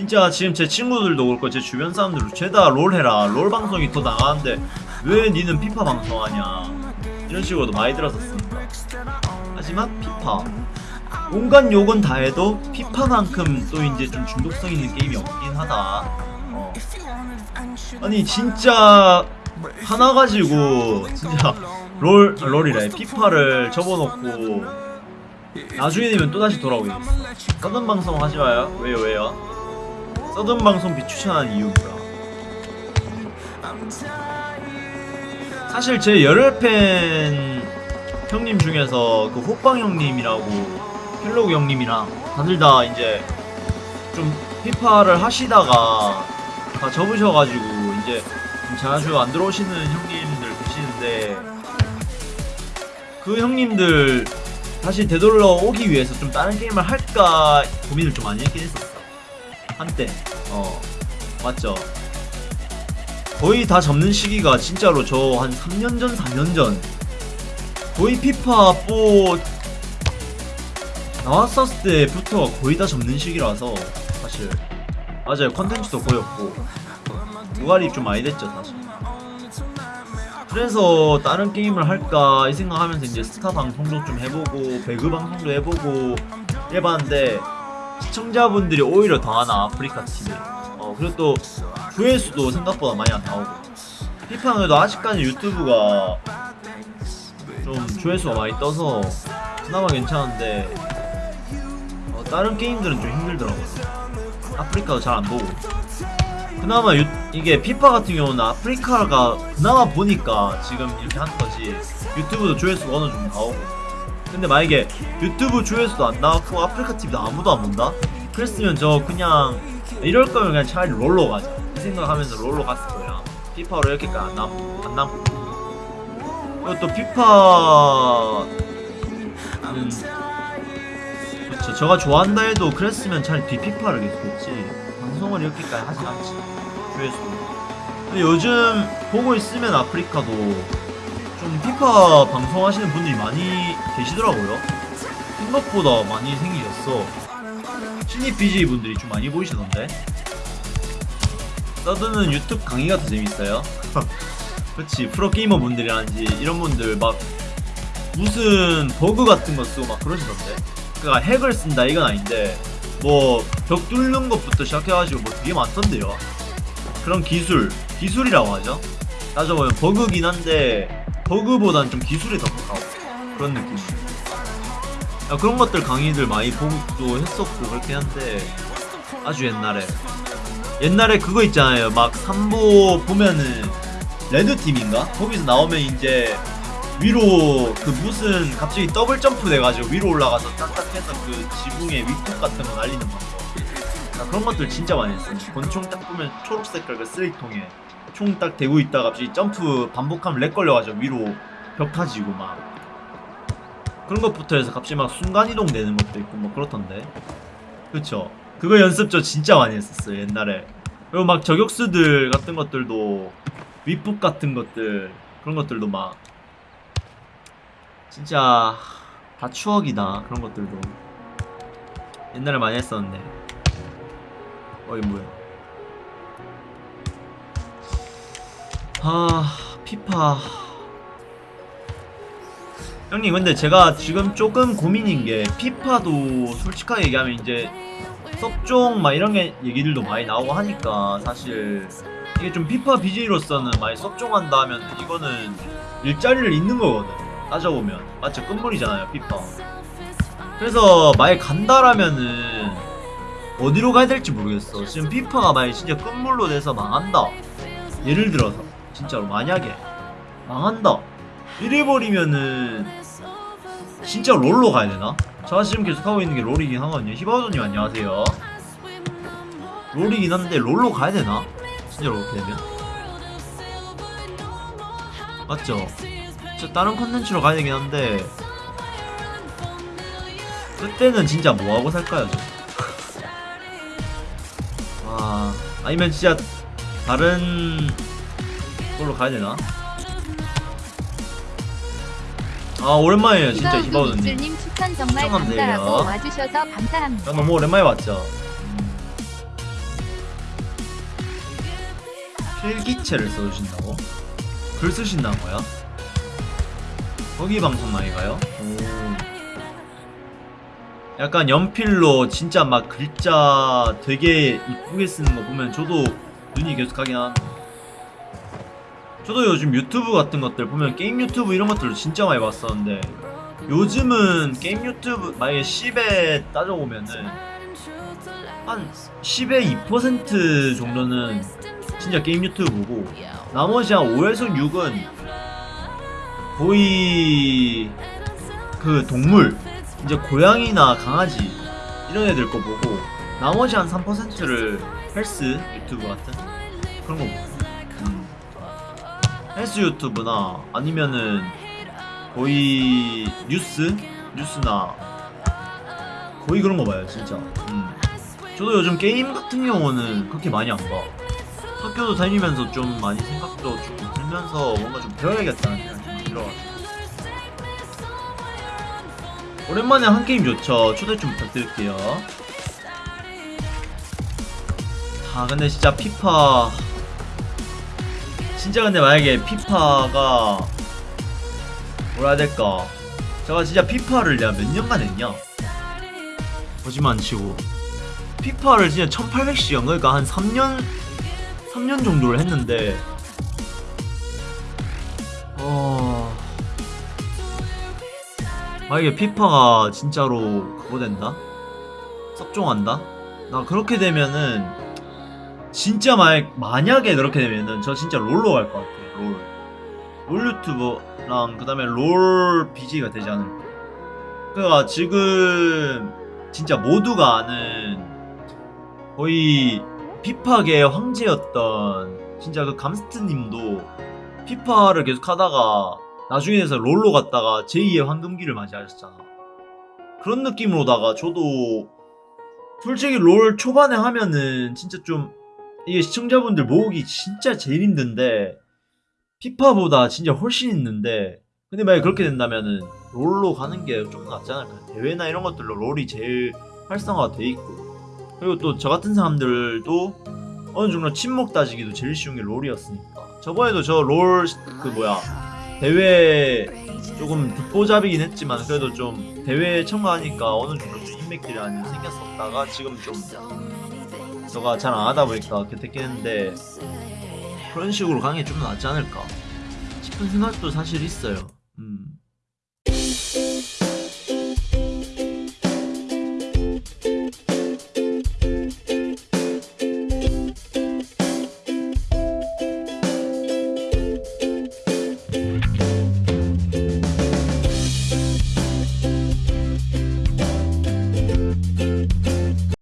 진짜 지금 제 친구들도 그렇고 제 주변 사람들도 죄다 롤 해라. 롤 방송이 더 나가는데 왜 니는 피파 방송하냐. 이런 식으로도 많이 들었었습니다. 하지만 피파. 온갖 욕은 다 해도 피파만큼 또 이제 좀 중독성 있는 게임이 없긴 하다. 어. 아니 진짜 하나 가지고 진짜 롤 아, 롤이래. 피파를 접어놓고 나중에 되면 또다시 돌아오게 됐어 서든 방송 하지 마요? 왜요 왜요 서든 방송 비 추천한 이유 뭐야 사실 제 열혈팬 형님 중에서 그 호빵 형님이라고 켈로그 형님이랑 다들 다 이제 좀 피파를 하시다가 다 접으셔가지고 이제 좀 자주 안 들어오시는 형님들 계시는데 그 형님들 다시 되돌려 오기 위해서 좀 다른 게임을 할까 고민을 좀 많이 했긴 했었어 한때. 어 맞죠. 거의 다 접는 시기가 진짜로 저 한 3년 전 4년 전. 거의 피파 4 나왔었을 때부터 거의 다 접는 시기라서 사실 맞아요. 컨텐츠도 거의 없고. 무갈이 좀 많이 됐죠 사실. 그래서 다른 게임을 할까 이 생각하면서 이제 스타 방송도 좀 해보고 배그 방송도 해보고 해봤는데 시청자분들이 오히려 더 하나 아프리카 팀에 어 그리고 또 조회수도 생각보다 많이 안 나오고. 피파는 그래도 아직까지 유튜브가 좀 조회수가 많이 떠서 그나마 괜찮은데 어, 다른 게임들은 좀 힘들더라고요. 아프리카도 잘 안 보고. 그나마 유, 이게 피파 같은 경우는 아프리카가 그나마 보니까 지금 이렇게 하는 거지 유튜브도 조회수가 어느 정도 나오고 근데 만약에 유튜브 조회수도 안 나왔고 아프리카 TV도 아무도 안 본다? 그랬으면 저 그냥 이럴 거면 그냥 차라리 롤로 가자. 이 생각하면서 롤로 갔을 거야. 피파로 이렇게까지 안, 남, 안 남고. 그리고 또 피파 음, 그쵸. 저가 좋아한다 해도 그랬으면 차라리 비피파를 계속 했지. 방송을 이렇게까지 하진 않지. 조회수 근데 요즘 보고 있으면 아프리카도 좀 피파 방송하시는 분들이 많이 계시더라고요. 생각보다 많이 생기셨어. 신입 BJ 분들이 좀 많이 보이시던데. 서드는 유튜브 강의가 더 재밌어요. 그렇지 프로게이머 분들이라든지 이런 분들 막 무슨 버그 같은 거 쓰고 막 그러시던데. 그니까 핵을 쓴다 이건 아닌데 뭐 벽 뚫는 것부터 시작해가지고 뭐 되게 많던데요. 그런 기술 기술이라고 하죠 따져보면 버그긴 한데 버그보단 좀 기술이 더 가까워. 그런 느낌. 야, 그런 것들 강의들 많이 보기도 했었고 그렇긴 한데 아주 옛날에. 옛날에 그거 있잖아요. 막 3보 보면은 레드팀인가? 거기서 나오면 이제 위로 그 무슨 갑자기 더블 점프 돼가지고 위로 올라가서 딱딱해서 그 지붕에 위폭 같은 거 날리는 방법. 나 그런 것들 진짜 많이 했어 권총 딱 보면 초록색깔 그 쓰레기통에 총 딱 대고 있다가 갑자기 점프 반복하면 렉 걸려가지고 위로 벽 타지고 막. 그런 것부터 해서 갑자기 막 순간이동 되는 것도 있고 뭐 그렇던데. 그쵸? 그거 연습 저 진짜 많이 했었어요 옛날에. 그리고 막 저격수들 같은 것들도 윗북 같은 것들 그런 것들도 막. 진짜 다 추억이다 그런 것들도. 옛날에 많이 했었는데. 어이 뭐야 아 피파. 형님 근데 제가 지금 조금 고민인 게 피파도 솔직하게 얘기하면 이제 섭종 막 이런 게 얘기들도 많이 나오고 하니까 사실 이게 좀 피파 BJ로서는 많이 섭종한다 하면 이거는 일자리를 잇는 거거든. 따져보면. 맞죠 끝물이잖아요 피파. 그래서 만약 간다라면은 어디로 가야 될지 모르겠어. 지금 피파가 만약 진짜 끝물로 돼서 망한다. 예를 들어서 진짜로 만약에 망한다 이래버리면은 진짜 롤로 가야 되나? 제가 지금 계속 하고 있는 게 롤이긴 하거든요 히바우도님 안녕하세요 롤이긴 한데 롤로 가야 되나? 진짜로 그렇게 되면 맞죠? 진짜 다른 컨텐츠로 가야 되긴 한데 그때는 진짜 뭐하고 살까요 저? 아 아니면 진짜 다른 걸로 가야 되나? 아 오랜만이에요 진짜 믹슬님 추천 정말 감사하고. 와주셔서 감사합니다. 야, 너무 오랜만에 봤죠. 필기체를 써주신다고? 글 쓰신다는 거야? 거기 방송 아이가요? 오. 약간 연필로 진짜 막 글자 되게 이쁘게 쓰는 거 보면 저도 눈이 계속 가긴 하는데 저도 요즘 유튜브 같은 것들 보면 게임 유튜브 이런 것들을 진짜 많이 봤었는데 요즘은 게임 유튜브 만약에 10에 따져보면은 한 10의 2% 정도는 진짜 게임 유튜브고 나머지 한 5에서 6은 거의 그 동물 이제 고양이나 강아지 이런 애들 거 보고 나머지 한 3%를 헬스 유튜브 같은 그런 거 보고 음. 헬스 유튜브나 아니면은 거의 뉴스 뉴스나 거의 그런 거 봐요 진짜 음. 저도 요즘 게임 같은 경우는 그렇게 많이 안 봐. 학교도 다니면서 좀 많이 생각도 좀 들면서 뭔가 좀 배워야겠다는 생각이 좀 들어가지고. 오랜만에 한 게임 좋죠. 초대 좀 부탁드릴게요. 아 근데 진짜 피파 진짜 근데 만약에 피파가 뭐라 해야 될까? 제가 진짜 피파를 내가 몇 년간 했냐? 거짓말 안 치고. 피파를 진짜 1800시간 그러니까 한 3년 3년 정도를 했는데. 어. 만약에 피파가 진짜로 그거 된다? 섭종한다? 나 그렇게 되면은 진짜 만약, 만약에 그렇게 되면은 저 진짜 롤로 갈 것 같아 롤. 롤 유튜버랑 그 다음에 롤 BJ가 되지 않을까 그니까 지금 진짜 모두가 아는 거의 피파계 황제였던 진짜 그 감스트님도 피파를 계속 하다가 나중에 돼서 롤로 갔다가 제2의 황금기를 맞이하셨잖아. 그런 느낌으로다가 저도 솔직히 롤 초반에 하면은 진짜 좀 이게 시청자분들 모으기 진짜 제일 힘든데 피파보다 진짜 훨씬 힘든데 근데 만약에 그렇게 된다면은 롤로 가는 게 좀 낫지 않을까 대회나 이런 것들로 롤이 제일 활성화가 돼 있고. 그리고 또 저 같은 사람들도 어느 정도 침묵 따지기도 제일 쉬운 게 롤이었으니까. 저번에도 저 롤 그 뭐야 대회 조금 듣보잡이긴 했지만 그래도 좀 대회에 참가하니까 어느 정도 좀 인맥들이 많이 생겼었다가 지금 좀 저가 잘 안 하다 보니까 됐긴 했는데 그런 식으로 게좀 낫지 않을까 싶은 생각도 사실 있어요